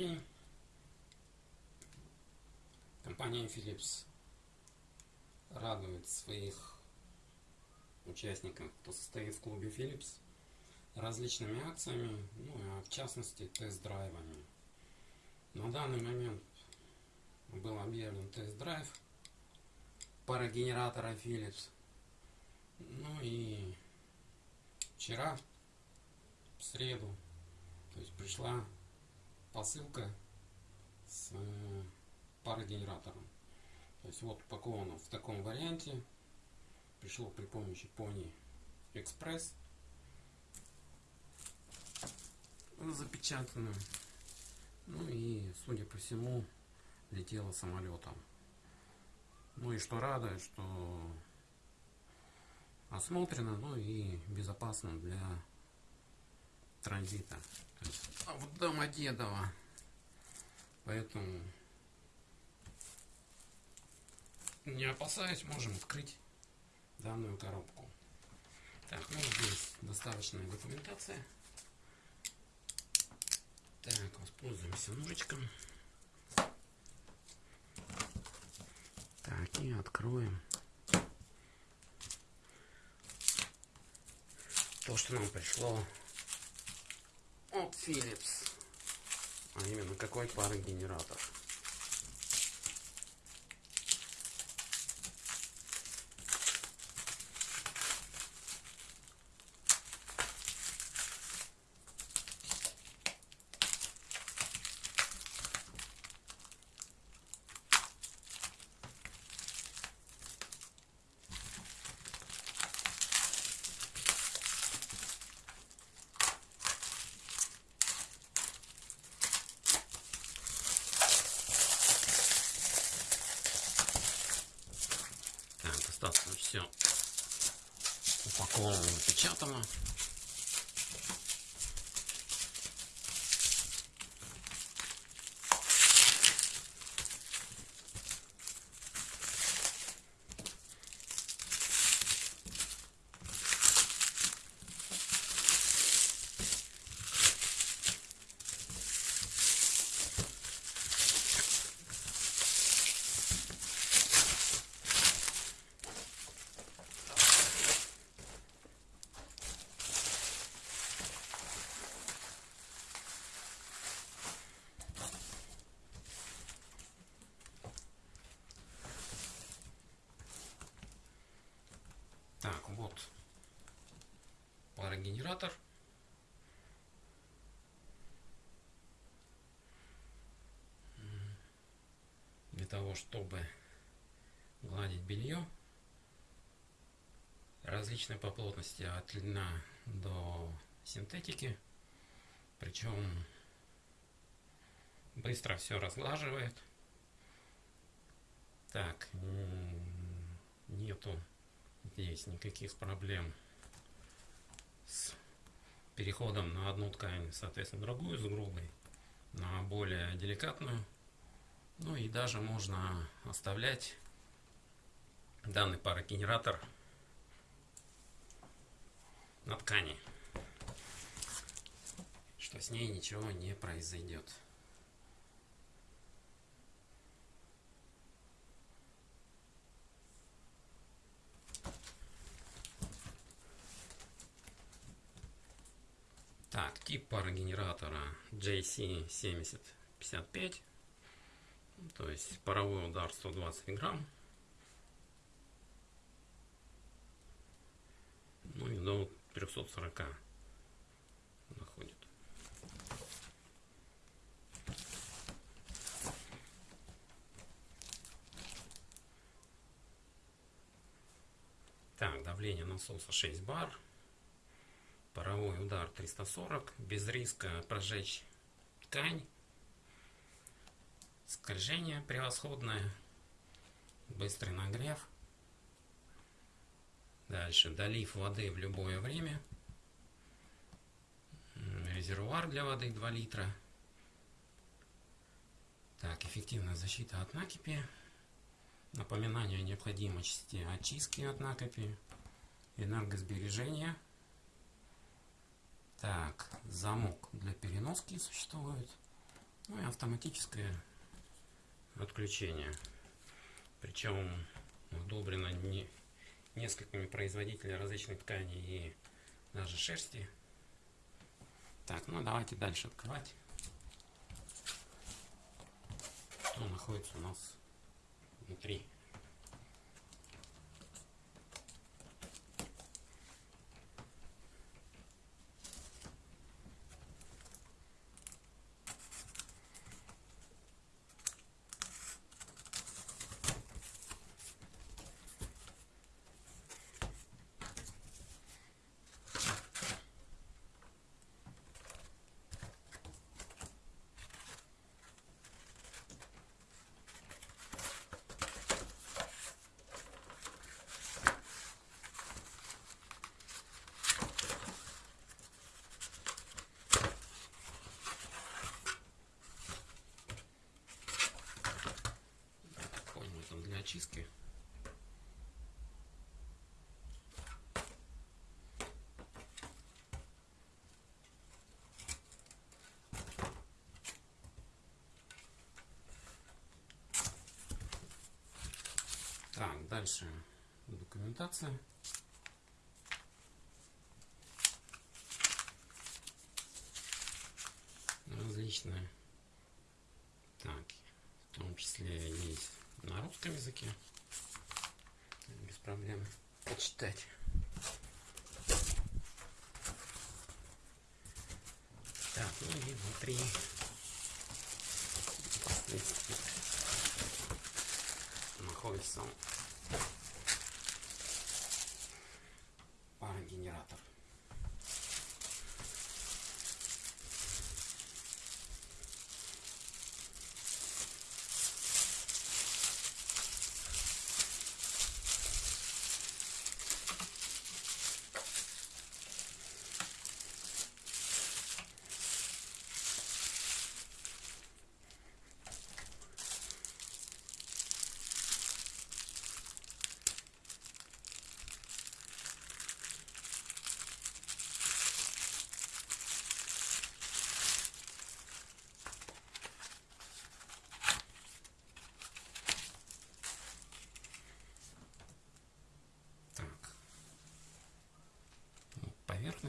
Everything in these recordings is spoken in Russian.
день. Компания Philips радует своих участников, кто состоит в клубе Philips, различными акциями, ну а в частности тест-драйвами. На данный момент был объявлен тест-драйв парогенератора Philips. Ну и вчера, в среду, то есть пришла посылка с э, парогенератором. То есть вот упаковано в таком варианте. Пришло при помощи Pony Express. Запечатано. Ну и, судя по всему, летело самолетом. Ну и что радует, что осмотрено, ну и безопасно для транзита. То в Домодедово. Поэтому не опасаясь, можем открыть данную коробку. Так, ну здесь доставочная документация. Так, воспользуемся ножичком. Так, и откроем. То, что нам пришло от Philips. А именно, какой пары генератор. Достаточно все упаковано, напечатано. Так, вот парогенератор. Для того, чтобы гладить белье различные по плотности от льна до синтетики. Причем быстро все разглаживает. Так, нету здесь никаких проблем с переходом на одну ткань, соответственно, другую, с грубой на более деликатную. Ну и даже можно оставлять данный парогенератор на ткани, что с ней ничего не произойдет. Так, тип парогенератора JC7055. То есть паровой удар 120 грамм. Ну и до 340 находит. Так, давление насоса 6 бар паровой удар 340 без риска прожечь ткань. Скольжение превосходное. Быстрый нагрев. Дальше. Долив воды в любое время. Резервуар для воды 2 литра. Так эффективная защита от накипи. Напоминание о необходимости очистки от накипи энергосбережения так, замок для переноски существует. Ну и автоматическое отключение. Причем удобрено не, несколькими производителями различных тканей и даже шерсти. Так, ну давайте дальше открывать. Что находится у нас внутри. Очистки. Так, дальше документация. Различные. Так, в том числе есть на русском языке. Без проблем почитать. Так, ну и внутри находится парогенератор.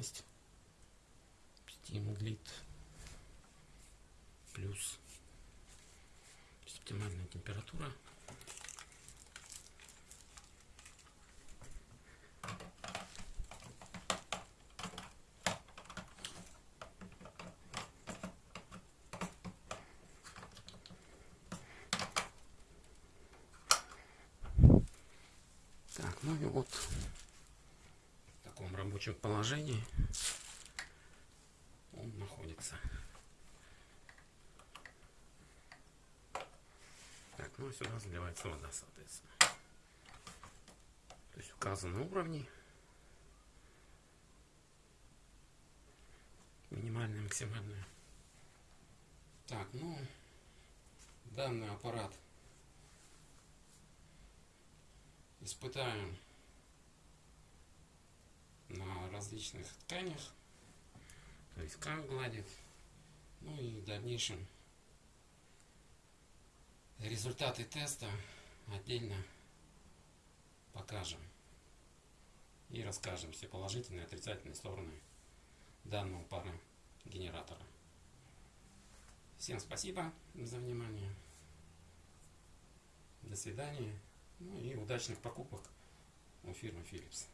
Поверхность. Стимглит плюс оптимальная температура. Так, ну и вот таком рабочем положении он находится. Так, ну и сюда заливается вода, соответственно. То есть указаны уровни. Минимальные, максимальные. Так, ну, данный аппарат испытаем различных тканях. То есть как гладит. Ну и в дальнейшем результаты теста отдельно покажем. И расскажем все положительные и отрицательные стороны данного пара генератора. Всем спасибо за внимание. До свидания. Ну и удачных покупок у фирмы Philips.